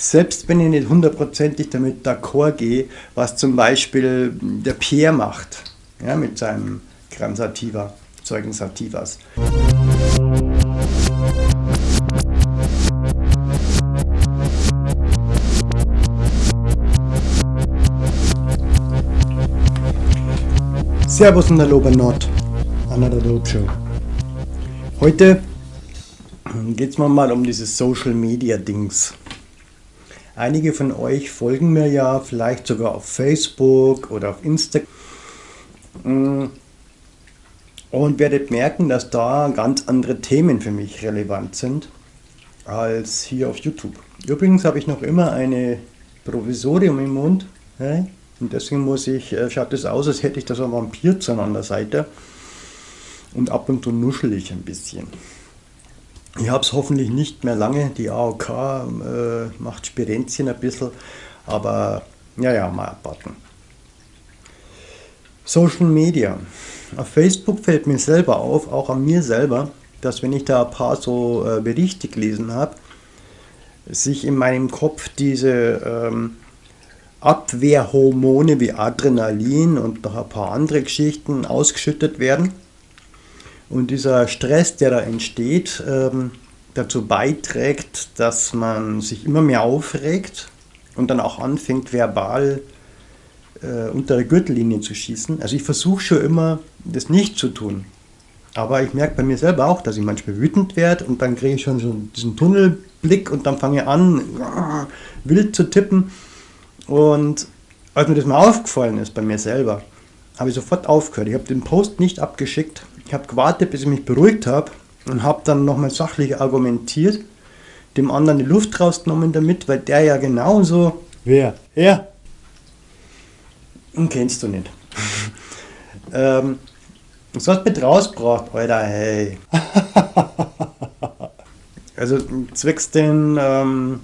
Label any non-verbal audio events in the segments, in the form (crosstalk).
Selbst wenn ich nicht hundertprozentig damit d'accord gehe, was zum Beispiel der Pierre macht, ja, mit seinem Gram Sativa, Zeugen Sativas. Servus und Hallo bei Nord, Another Dope Show. Heute geht es mal um dieses Social Media Dings. Einige von euch folgen mir ja vielleicht sogar auf Facebook oder auf Instagram und werdet merken, dass da ganz andere Themen für mich relevant sind als hier auf YouTube. Übrigens habe ich noch immer eine Provisorium im Mund. Und deswegen muss ich, äh, schaut es aus, als hätte ich da so ein Vampirzahn an der Seite. Und ab und zu nuschel ich ein bisschen. Ich habe es hoffentlich nicht mehr lange. Die AOK äh, macht Spirenzchen ein bisschen. Aber ja, ja, mal abwarten. Social Media. Auf Facebook fällt mir selber auf, auch an mir selber, dass wenn ich da ein paar so äh, Berichte gelesen habe, sich in meinem Kopf diese ähm, Abwehrhormone wie Adrenalin und noch ein paar andere Geschichten ausgeschüttet werden. Und dieser Stress, der da entsteht, ähm, dazu beiträgt, dass man sich immer mehr aufregt und dann auch anfängt, verbal äh, unter der Gürtellinie zu schießen. Also ich versuche schon immer, das nicht zu tun. Aber ich merke bei mir selber auch, dass ich manchmal wütend werde und dann kriege ich schon so diesen Tunnelblick und dann fange ich an, (laughs) wild zu tippen. Und als mir das mal aufgefallen ist bei mir selber, habe ich sofort aufgehört. Ich habe den Post nicht abgeschickt. Ich habe gewartet, bis ich mich beruhigt habe und habe dann nochmal sachlich argumentiert, dem anderen die Luft rausgenommen damit, weil der ja genauso... Wer? Er? Ihn kennst du nicht. (laughs) ähm, was hast du mit rausgebracht, Alter, hey. (laughs) also zwecks den ähm,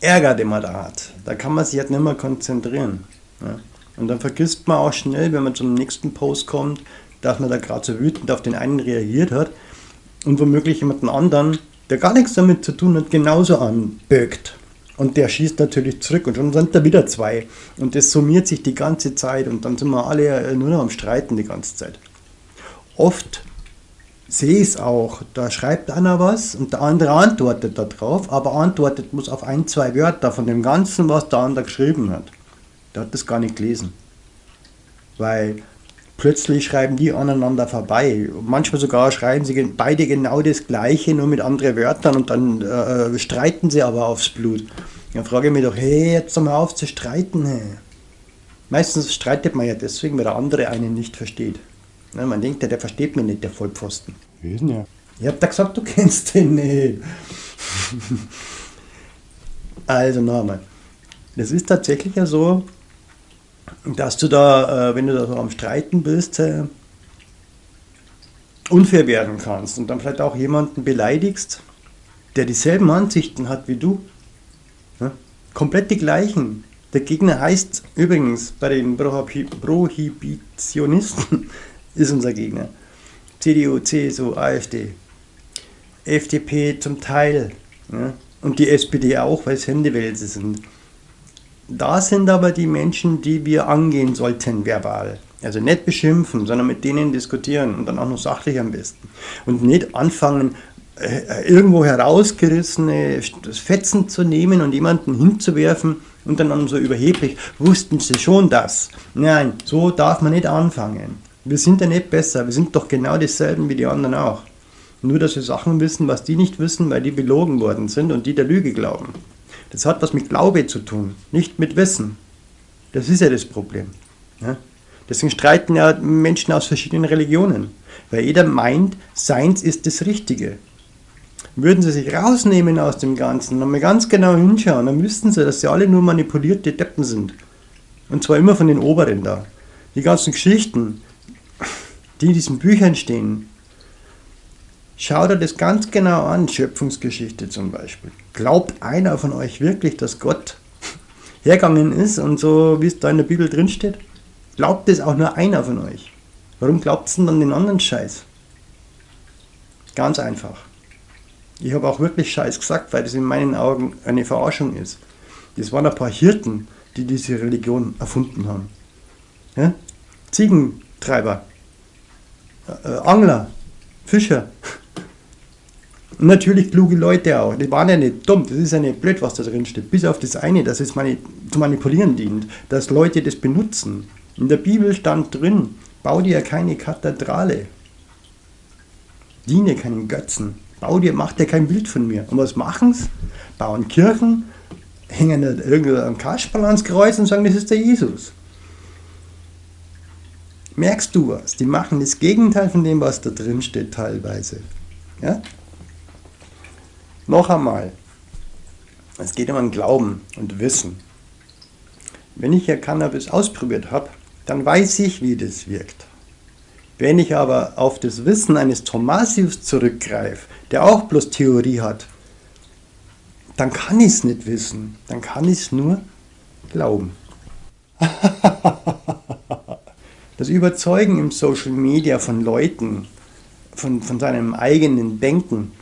Ärger, den man da hat. Da kann man sich halt nicht mehr konzentrieren. Ja. Und dann vergisst man auch schnell, wenn man zum nächsten Post kommt, dass man da gerade so wütend auf den einen reagiert hat und womöglich jemanden anderen, der gar nichts damit zu tun hat, genauso anbögt. Und der schießt natürlich zurück und schon sind da wieder zwei. Und das summiert sich die ganze Zeit und dann sind wir alle nur noch am Streiten die ganze Zeit. Oft sehe ich es auch. Da schreibt einer was und der andere antwortet darauf, aber antwortet muss auf ein, zwei Wörter von dem Ganzen, was der andere geschrieben hat. Der hat das gar nicht gelesen. Weil plötzlich schreiben die aneinander vorbei. Manchmal sogar schreiben sie beide genau das Gleiche, nur mit anderen Wörtern und dann äh, streiten sie aber aufs Blut. Dann frage ich mich doch, hey, jetzt mal auf zu streiten. Hey. Meistens streitet man ja deswegen, weil der andere einen nicht versteht. Ne, man denkt ja, der versteht mich nicht, der Vollpfosten. Denn der? Ich hab da gesagt, du kennst den nicht. (laughs) also nochmal. Das ist tatsächlich ja so, dass du da, äh, wenn du da so am Streiten bist, äh, unfair werden kannst und dann vielleicht auch jemanden beleidigst, der dieselben Ansichten hat wie du. Komplett die gleichen. Der Gegner heißt übrigens bei den Prohibitionisten (laughs) ist unser Gegner. CDU, CSU, AfD, FDP zum Teil ja, und die SPD auch, weil es Händewälse sind. Da sind aber die Menschen, die wir angehen sollten verbal. Also nicht beschimpfen, sondern mit denen diskutieren und dann auch noch sachlich am besten. Und nicht anfangen, äh, irgendwo herausgerissene Fetzen zu nehmen und jemanden hinzuwerfen und dann so überheblich, wussten sie schon das. Nein, so darf man nicht anfangen. Wir sind ja nicht besser, wir sind doch genau dieselben wie die anderen auch. Nur, dass wir Sachen wissen, was die nicht wissen, weil die belogen worden sind und die der Lüge glauben. Das hat was mit Glaube zu tun, nicht mit Wissen. Das ist ja das Problem. Ja? Deswegen streiten ja Menschen aus verschiedenen Religionen, weil jeder meint, seins ist das Richtige. Würden sie sich rausnehmen aus dem Ganzen und mal ganz genau hinschauen, dann wüssten sie, dass sie alle nur manipulierte Deppen sind. Und zwar immer von den Oberen da. Die ganzen Geschichten, die in diesen Büchern stehen, schaut er das ganz genau an, Schöpfungsgeschichte zum Beispiel. Glaubt einer von euch wirklich, dass Gott (laughs) hergegangen ist und so, wie es da in der Bibel drin steht? Glaubt es auch nur einer von euch? Warum glaubt es denn dann den anderen Scheiß? Ganz einfach. Ich habe auch wirklich Scheiß gesagt, weil das in meinen Augen eine Verarschung ist. Das waren ein paar Hirten, die diese Religion erfunden haben. Ja? Ziegentreiber, äh, Angler, Fischer. Und natürlich kluge Leute auch. Die waren ja nicht dumm, das ist ja nicht blöd, was da drin steht. Bis auf das eine, dass es mani zu manipulieren dient, dass Leute das benutzen. In der Bibel stand drin, bau dir keine Kathedrale. Diene keinen Götzen. Bau dir, mach dir kein Bild von mir. Und was machen sie? Bauen Kirchen, hängen irgendein Kasperl ans Kreuz und sagen, das ist der Jesus. Merkst du was? Die machen das Gegenteil von dem, was da drin steht teilweise. Ja? Noch einmal. Es geht um ein Glauben und Wissen. Wenn ich ja Cannabis ausprobiert habe, dann weiß ich, wie das wirkt. Wenn ich aber auf das Wissen eines Thomasius zurückgreife, der auch bloß Theorie hat, dann kann ich es nicht wissen. Dann kann ich es nur glauben. (laughs) das Überzeugen im Social Media von Leuten, von, von seinem eigenen Denken,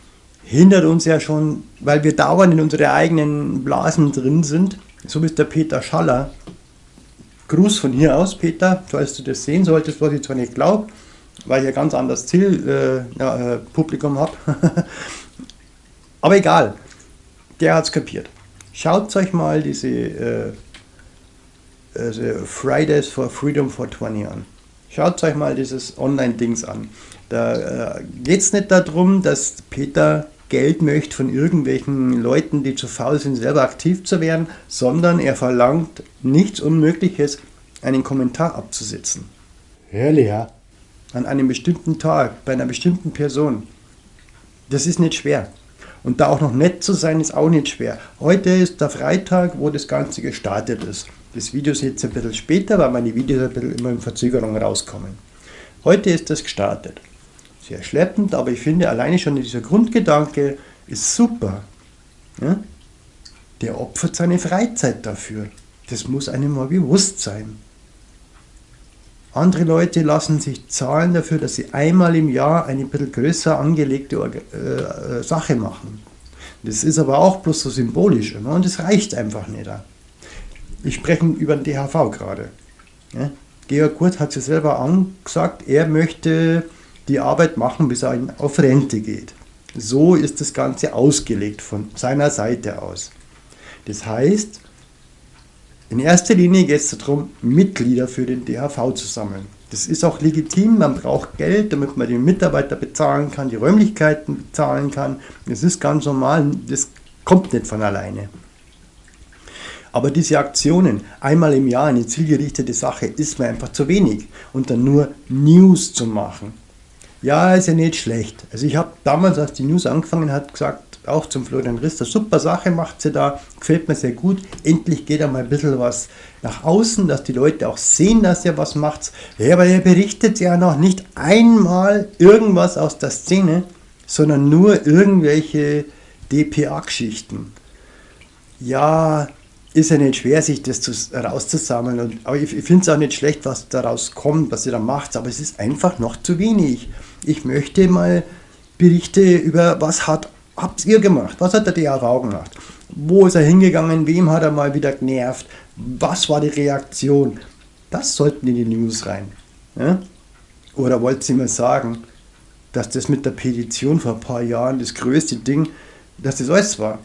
hindert uns ja schon, weil wir dauernd in unsere eigenen Blasen drin sind. So ist der Peter Schaller. Gruß von hier aus, Peter, falls du das sehen solltest, was ich zwar nicht glaube, weil ich ein ganz anderes Zielpublikum äh, ja, äh, habe. (laughs) Aber egal, der hat es kapiert. Schaut euch mal diese äh, also Fridays for Freedom for 20 an. Schaut euch mal dieses Online-Dings an. Da äh, geht es nicht darum, dass Peter Geld möchte von irgendwelchen Leuten, die zu faul sind, selber aktiv zu werden, sondern er verlangt nichts Unmögliches, einen Kommentar abzusetzen. Ehrlich, ja? An einem bestimmten Tag, bei einer bestimmten Person. Das ist nicht schwer. Und da auch noch nett zu sein, ist auch nicht schwer. Heute ist der Freitag, wo das Ganze gestartet ist. Das Video ist jetzt ein bisschen später, weil meine Videos ein bisschen immer in Verzögerung rauskommen. Heute ist das gestartet. Sehr schleppend, aber ich finde alleine schon dieser Grundgedanke ist super. Ja? Der opfert seine Freizeit dafür. Das muss einem mal bewusst sein. Andere Leute lassen sich zahlen dafür, dass sie einmal im Jahr eine bisschen größer angelegte äh, äh, Sache machen. Das ist aber auch bloß so symbolisch immer und das reicht einfach nicht. Ich spreche über den DHV gerade. Ja? Georg Kurt hat sich selber angesagt, er möchte die Arbeit machen, bis er auf Rente geht. So ist das Ganze ausgelegt von seiner Seite aus. Das heißt, in erster Linie geht es darum, Mitglieder für den DHV zu sammeln. Das ist auch legitim, man braucht Geld, damit man den Mitarbeiter bezahlen kann, die Räumlichkeiten bezahlen kann. Das ist ganz normal, das kommt nicht von alleine. Aber diese Aktionen, einmal im Jahr eine zielgerichtete Sache, ist mir einfach zu wenig. Und dann nur News zu machen. Ja, ist ja nicht schlecht. Also ich habe damals, als die News angefangen hat, gesagt, auch zum Florian Rister. Super Sache macht sie da, gefällt mir sehr gut. Endlich geht einmal ein bisschen was nach außen, dass die Leute auch sehen, dass er was macht. Ja, aber er berichtet ja noch nicht einmal irgendwas aus der Szene, sondern nur irgendwelche DPA-Geschichten. Ja, ist ja nicht schwer, sich das zu, rauszusammeln. Und, aber ich, ich finde es auch nicht schlecht, was daraus kommt, was ihr da macht. Aber es ist einfach noch zu wenig. Ich möchte mal Berichte über, was hat habt ihr gemacht? Was hat der DAV gemacht? Wo ist er hingegangen? Wem hat er mal wieder genervt? Was war die Reaktion? Das sollten in die News rein. Ja? Oder wollt ihr mir sagen, dass das mit der Petition vor ein paar Jahren das größte Ding, dass das alles war?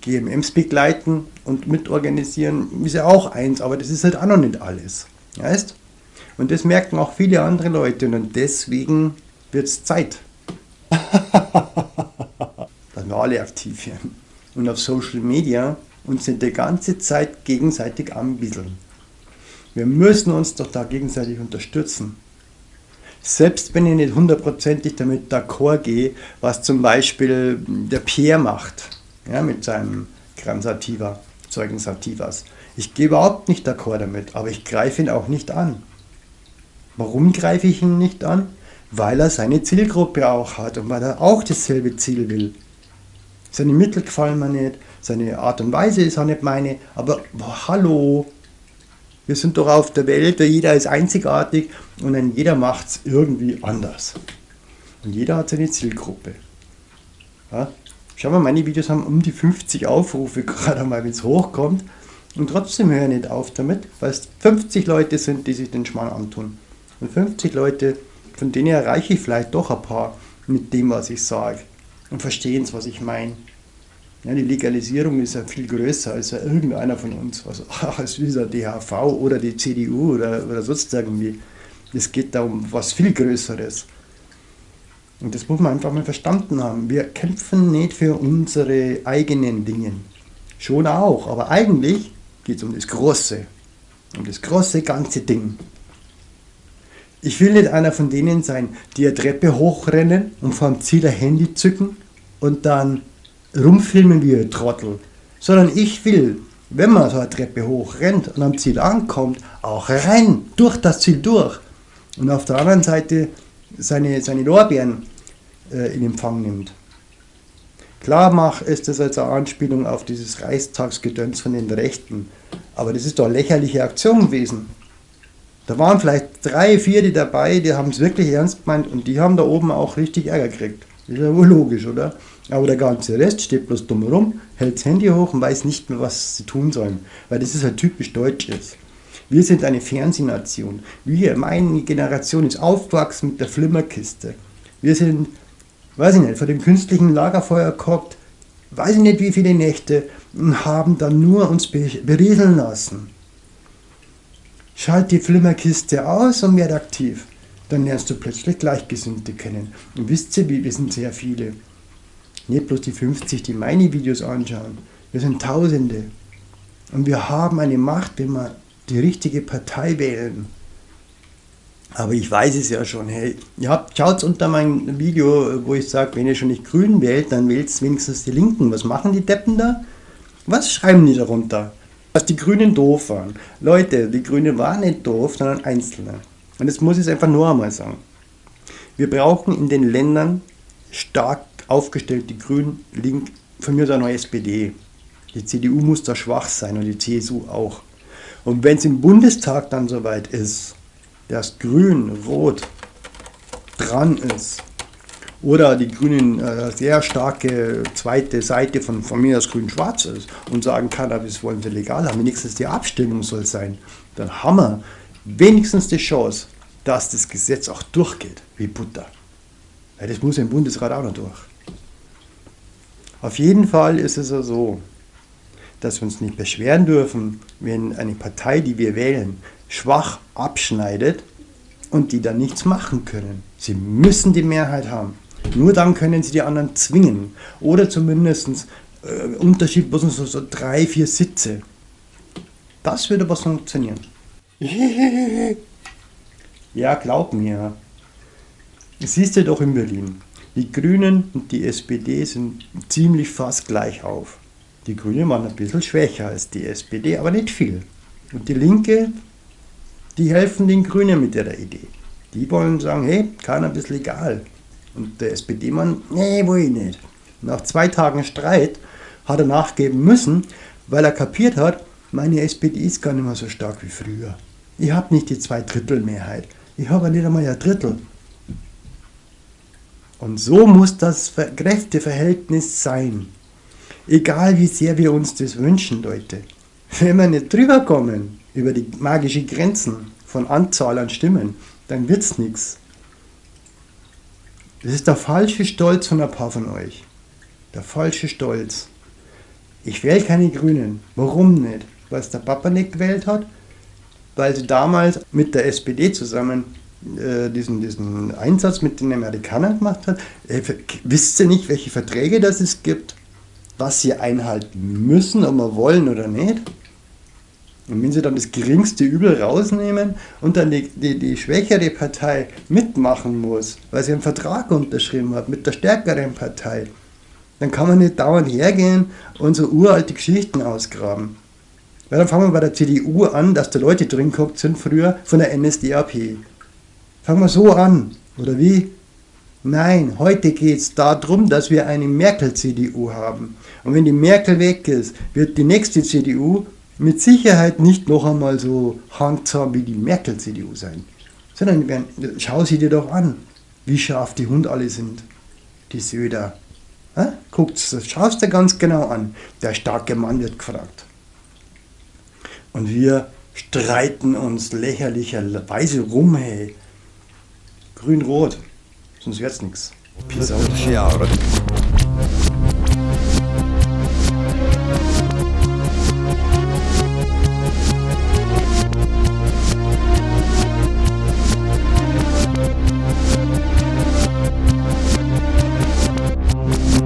GMMs begleiten und mitorganisieren ist ja auch eins, aber das ist halt auch noch nicht alles. Weißt? Und das merken auch viele andere Leute und deswegen wird es Zeit. (laughs) dass wir alle aktiv werden. Und auf Social Media uns nicht die ganze Zeit gegenseitig anbieseln. Wir müssen uns doch da gegenseitig unterstützen. Selbst wenn ich nicht hundertprozentig damit d'accord gehe, was zum Beispiel der Pierre macht, ja, mit seinem Gran Sativa, Zeugen Sativas. Ich gehe überhaupt nicht d'accord damit, aber ich greife ihn auch nicht an. Warum greife ich ihn nicht an? weil er seine Zielgruppe auch hat und weil er auch dasselbe Ziel will. Seine Mittel gefallen mir nicht, seine Art und Weise ist auch nicht meine, aber boah, hallo, wir sind doch auf der Welt, jeder ist einzigartig und dann jeder macht es irgendwie anders. Und jeder hat seine Zielgruppe. Ja? Schau mal, meine Videos haben um die 50 Aufrufe, (laughs) gerade mal, wenn es hochkommt. Und trotzdem höre ich nicht auf damit, weil es 50 Leute sind, die sich den Schmarrn antun. Und 50 Leute, von denen erreiche ich vielleicht doch ein paar mit dem, was ich sage. Und verstehen es, was ich meine. Ja, die Legalisierung ist ja viel größer als ja irgendeiner von uns. Also, (laughs) als dieser DHV oder die CDU oder, oder sonst irgendwie. Es geht da um was viel Größeres. Und das muss man einfach mal verstanden haben. Wir kämpfen nicht für unsere eigenen Dinge. Schon auch, aber eigentlich geht es um das Große. Um das große ganze Ding. Ich will nicht einer von denen sein, die eine Treppe hochrennen und vom Ziel ein Handy zücken und dann rumfilmen wie ein Trottel. Sondern ich will, wenn man so eine Treppe hochrennt und am Ziel ankommt, auch rein, durch das Ziel durch. Und auf der anderen Seite seine, seine Lorbeeren äh, in Empfang nimmt. Klar mach, ist das als eine Anspielung auf dieses Reichstagsgedöns von den Rechten. Aber das ist doch eine lächerliche Aktion gewesen. Da waren vielleicht drei, vier die dabei, die haben es wirklich ernst gemeint und die haben da oben auch richtig Ärger gekriegt. Ist ja wohl logisch, oder? Aber der ganze Rest steht bloß dumm rum, hält das Handy hoch und weiß nicht mehr, was sie tun sollen. Weil das ist halt typisch Deutsches. Wir sind eine Fernsehnation. Wir, meine Generation, ist aufgewachsen mit der Flimmerkiste. Wir sind weiß ich nicht, vor dem künstlichen Lagerfeuer gehockt, weiß ich nicht wie viele Nächte und haben dann nur uns berieseln lassen. Schalt die Flimmerkiste aus und werd aktiv. Dann lernst du plötzlich Gleichgesinnte kennen. Und wisst ihr, wir sind sehr viele. Nicht bloß die 50, die meine Videos anschauen. Wir sind Tausende. Und wir haben eine Macht, wenn wir die richtige Partei wählen. Aber ich weiß es ja schon. Hey, ja, schaut unter mein Video, wo ich sage, wenn ihr schon nicht grün wählt, dann wählt wenigstens die Linken. Was machen die Deppen da? Was schreiben die darunter? Dass die Grünen doof waren. Leute, die Grünen waren nicht doof, sondern Einzelne. Und das muss ich einfach nur einmal sagen. Wir brauchen in den Ländern stark aufgestellt, die Grünen, Link, von mir aus auch noch SPD. Die CDU muss da schwach sein und die CSU auch. Und wenn es im Bundestag dann soweit ist, dass Grün, Rot dran ist oder die Grünen äh, sehr starke zweite Seite von, von mir aus Grün-Schwarz ist und sagen, Cannabis wollen sie legal haben, wenigstens die Abstimmung soll sein, dann haben wir wenigstens die Chance, dass das Gesetz auch durchgeht, wie Butter. Weil das muss im Bundesrat auch noch durch. Auf jeden Fall ist es ja so, dass wir uns nicht beschweren dürfen, wenn eine Partei, die wir wählen, schwach abschneidet und die dann nichts machen können. Sie müssen die Mehrheit haben. Nur dann können sie die anderen zwingen. Oder zumindest äh, Unterschied bloß so, so drei, vier Sitze. Das würde was funktionieren. (laughs) ja, glaub mir. Siehst du doch in Berlin. Die Grünen und die SPD sind ziemlich fast gleich auf. Die Grünen waren ein bisschen schwächer als die SPD, aber nicht viel. Und die Linke die helfen den Grünen mit ihrer Idee. Die wollen sagen, hey, Cannabis legal. Und der SPD-Mann, nee, will ich nicht. Nach zwei Tagen Streit hat er nachgeben müssen, weil er kapiert hat, meine SPD ist gar nicht mehr so stark wie früher. Ich habe nicht die Zweidrittelmehrheit. Ich habe nicht einmal ein Drittel. Und so muss das Kräfteverhältnis sein. Egal wie sehr wir uns das wünschen, Leute. Wenn wir nicht drüber kommen, über die magischen Grenzen von Anzahl an Stimmen, dann wird es nichts. Das ist der falsche Stolz von ein paar von euch. Der falsche Stolz. Ich wähle keine Grünen. Warum nicht? Weil es der Papa nicht gewählt hat? Weil sie damals mit der SPD zusammen äh, diesen, diesen Einsatz mit den Amerikanern gemacht hat. Äh, wisst ihr nicht, welche Verträge das es gibt? Was sie einhalten müssen, ob wir wollen oder nicht? Und wenn sie dann das geringste Übel rausnehmen und dann die, die, die schwächere Partei mitmachen muss, weil sie einen Vertrag unterschrieben hat mit der stärkeren Partei, dann kann man nicht dauernd hergehen und so uralte Geschichten ausgraben. Weil dann fangen wir bei der CDU an, dass da Leute drin geguckt sind früher von der NSDAP. Fangen wir so an, oder wie? Nein, heute geht es darum, dass wir eine Merkel-CDU haben. Und wenn die Merkel weg ist, wird die nächste CDU mit Sicherheit nicht noch einmal so handsam wie die Merkel-CDU sein, sondern werden, schau sie dir doch an, wie scharf die Hund alle sind, die Söder. Ja? Guckt's, das schaust du ganz genau an. Der starke Mann wird gefragt. Und wir streiten uns lächerlicherweise rum, hey. Grün-Rot, sonst wird's nichts. Peace out.